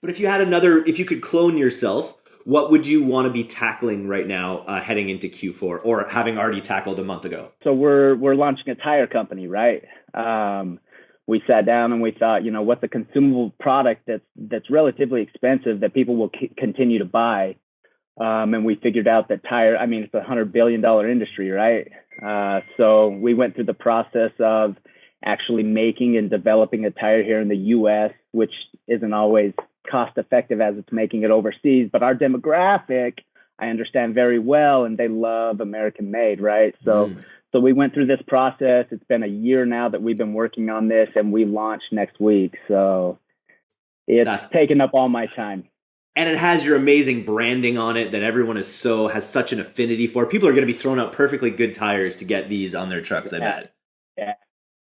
But if you had another, if you could clone yourself, what would you want to be tackling right now uh, heading into Q4 or having already tackled a month ago? So we're we're launching a tire company, right? Um, we sat down and we thought, you know, what's a consumable product that's that's relatively expensive that people will c- continue to buy, um, and we figured out that tire. I mean, it's a hundred billion dollar industry, right? Uh, so we went through the process of actually making and developing a tire here in the U.S., which isn't always cost effective as it's making it overseas. But our demographic, I understand very well, and they love American made, right? So. Mm. So we went through this process. It's been a year now that we've been working on this, and we launch next week. So it's That's, taken up all my time. And it has your amazing branding on it that everyone is so has such an affinity for. People are going to be throwing out perfectly good tires to get these on their trucks. I bet.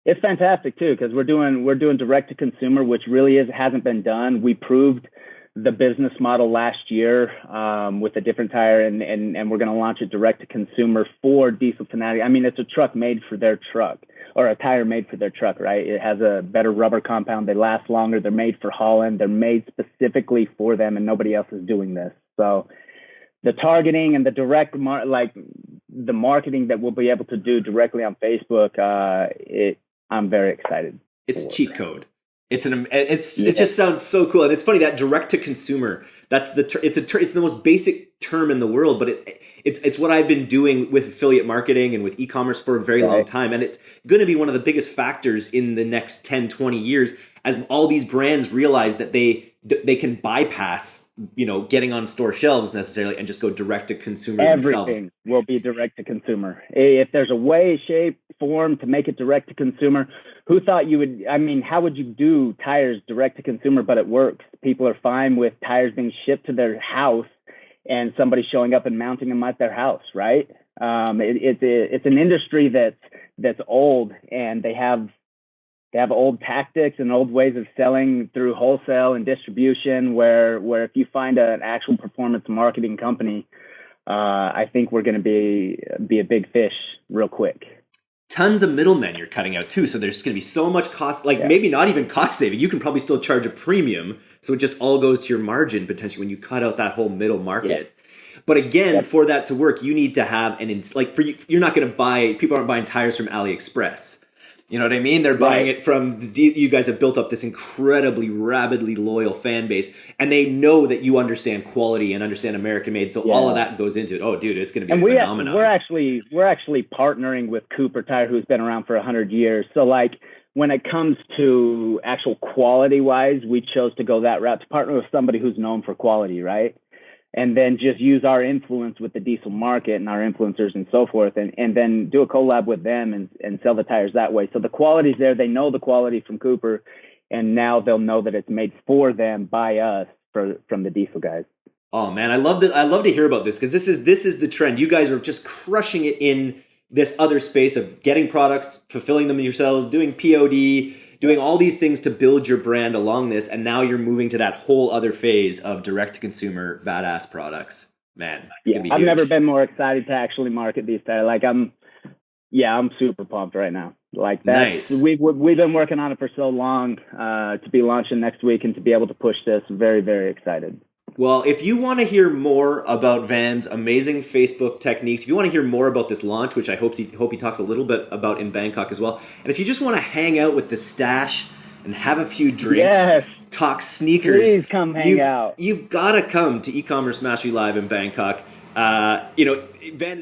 It's fantastic too because we're doing we're doing direct to consumer, which really is hasn't been done. We proved the business model last year um, with a different tire, and and and we're going to launch it direct to consumer for Diesel Fanatic. I mean, it's a truck made for their truck or a tire made for their truck, right? It has a better rubber compound. They last longer. They're made for Holland. They're made specifically for them, and nobody else is doing this. So the targeting and the direct mar- like the marketing that we'll be able to do directly on Facebook, uh, it I'm very excited. It's cheat code. It's an it's it just sounds so cool, and it's funny that direct to consumer. That's the ter- it's a ter- it's the most basic term in the world, but it it's it's what I've been doing with affiliate marketing and with e-commerce for a very right. long time, and it's going to be one of the biggest factors in the next 10, 20 years as all these brands realize that they they can bypass you know getting on store shelves necessarily and just go direct to consumer everything themselves. will be direct to consumer if there's a way shape form to make it direct to consumer? Who thought you would i mean how would you do tires direct to consumer but it works? People are fine with tires being shipped to their house and somebody showing up and mounting them at their house right? Um, it, it's it's an industry that's that's old and they have they have old tactics and old ways of selling through wholesale and distribution where where if you find an actual performance marketing company uh, i think we're going to be be a big fish real quick tons of middlemen you're cutting out too so there's going to be so much cost like yeah. maybe not even cost saving you can probably still charge a premium so it just all goes to your margin potentially when you cut out that whole middle market yeah. but again yep. for that to work you need to have an ins- like for you you're not going to buy people aren't buying tires from aliexpress you know what I mean? They're buying right. it from the, you guys have built up this incredibly rabidly loyal fan base, and they know that you understand quality and understand American made. So yeah. all of that goes into it. Oh, dude, it's going to be and a we phenomenon. we're actually we're actually partnering with Cooper Tire, who's been around for hundred years. So like when it comes to actual quality wise, we chose to go that route to partner with somebody who's known for quality, right? And then just use our influence with the diesel market and our influencers and so forth and, and then do a collab with them and, and sell the tires that way. So the quality's there. They know the quality from Cooper and now they'll know that it's made for them by us for, from the diesel guys. Oh man, I love that. I love to hear about this because this is this is the trend. You guys are just crushing it in this other space of getting products, fulfilling them yourselves, doing POD, doing all these things to build your brand along this, and now you're moving to that whole other phase of direct to consumer badass products. Man, yeah, I've huge. never been more excited to actually market these tires. Like I'm, yeah, I'm super pumped right now. Like that, nice. we've we've been working on it for so long uh, to be launching next week and to be able to push this. Very very excited. Well, if you want to hear more about Van's amazing Facebook techniques, if you want to hear more about this launch, which I hope he hope he talks a little bit about in Bangkok as well, and if you just want to hang out with the stash and have a few drinks, yes. talk sneakers, please come hang you've, out. You've got to come to e-commerce mastery live in Bangkok. Uh, you know, Van.